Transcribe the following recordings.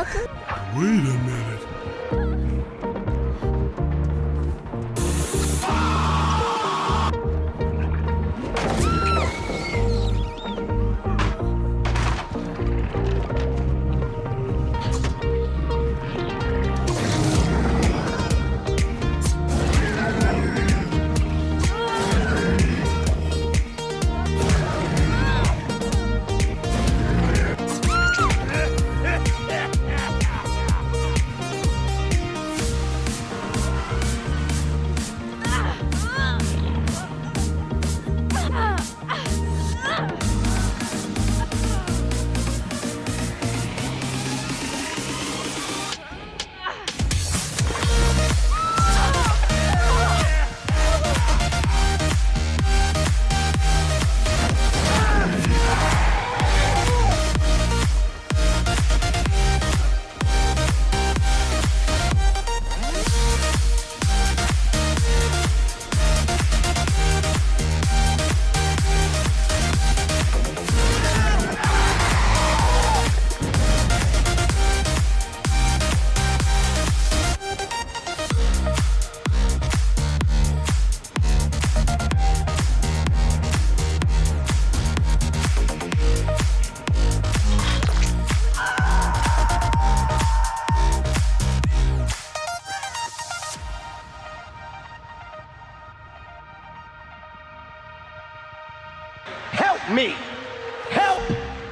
Wait a minute.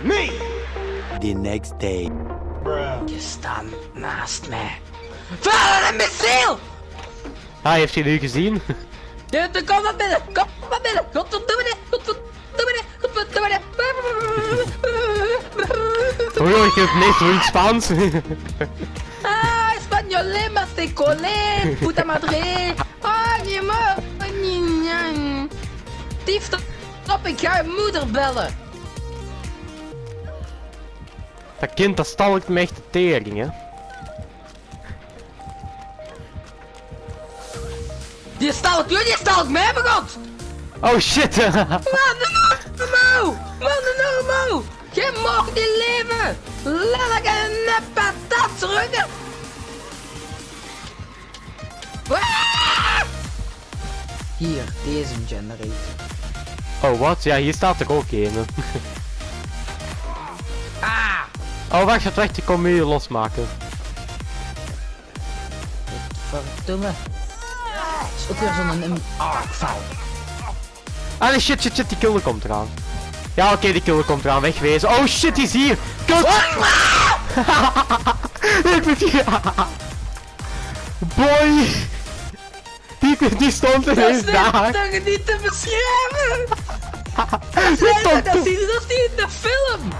Me! The next day. Je staat naast mij. Vader, een missiel! Ah, heeft hij nu gezien? Ja, dan kom maar binnen! Kom maar binnen! Godverdomme! Godverdomme! Godverdomme! Oh joh, ik heb niks Spaans. Ah, español, más te colé! Puta madre! Ah, je mag! Dief, stop! Ik ga je moeder bellen! Dat kind, dat stalkt me echt de tering, hè. Die stalkt jullie, stalkt mij, begot! Oh shit! Man, normaal! Man, normaal! Je mag niet leven! Laat ik een patat terug! Hier, deze generator. oh wat? Ja, hier staat er ook een. Oh wacht, het wacht, ik kom hier losmaken. Verdomme. Het is ook weer zo'n een. Ah nee, shit, shit, shit, die killer komt eraan. Ja, oké, die killer komt eraan, wegwezen. Oh shit, die is hier! Kut! ik ben hier! Boy! Die, die stond Dat is ineens daar! dat je niet te beschrijven! Dat je dat in de film! Three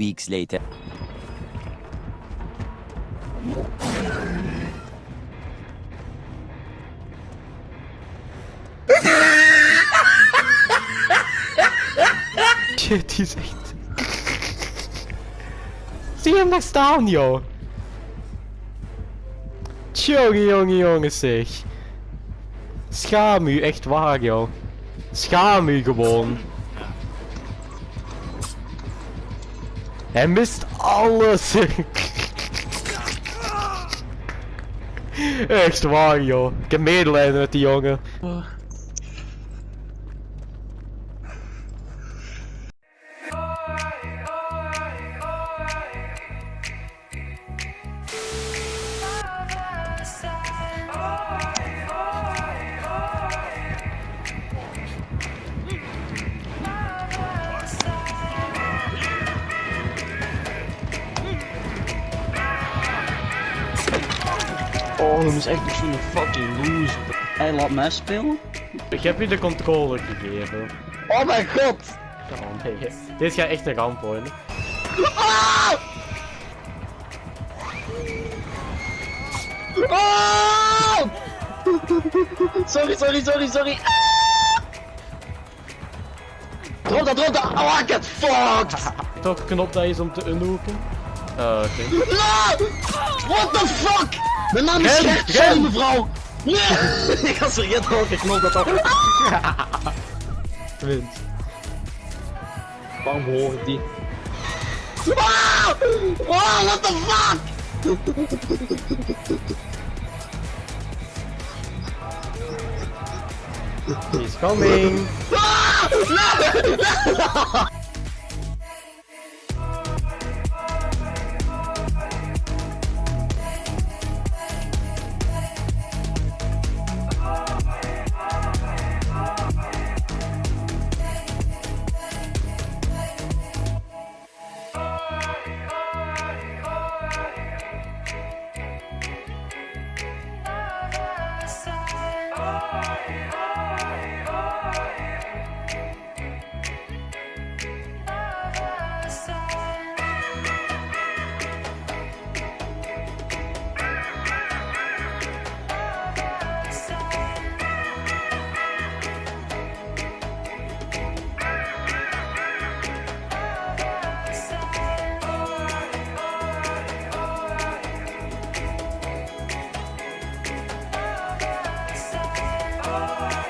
weeks later. Shit, die is echt... Zie je hem daar staan, joh? Tjonge, jonge, jongens, zeg. Schaam u, echt waar, joh. Schaam u gewoon. Hij mist alles. Echt waar, joh. Ik heb medelijden met die jongen. Oh, dat is echt zo'n fucking loser. Hij laat mij spelen? Ik heb je de controle gegeven. Oh mijn god! Oh nee, dit gaat echt een ramp worden. Oh! Sorry, sorry, sorry, sorry. Drop dat, drop dat! Oh, I get fucked! Welke knop dat is om te unhoeken? Uh, oké. No! What the fuck? Mijn naam is ren. sorry mevrouw! Nee! Ik had vergeten welke knop dat al. Wint. Waarom hoor ik die? Ah! Oh, what the fuck? He's coming. Bye.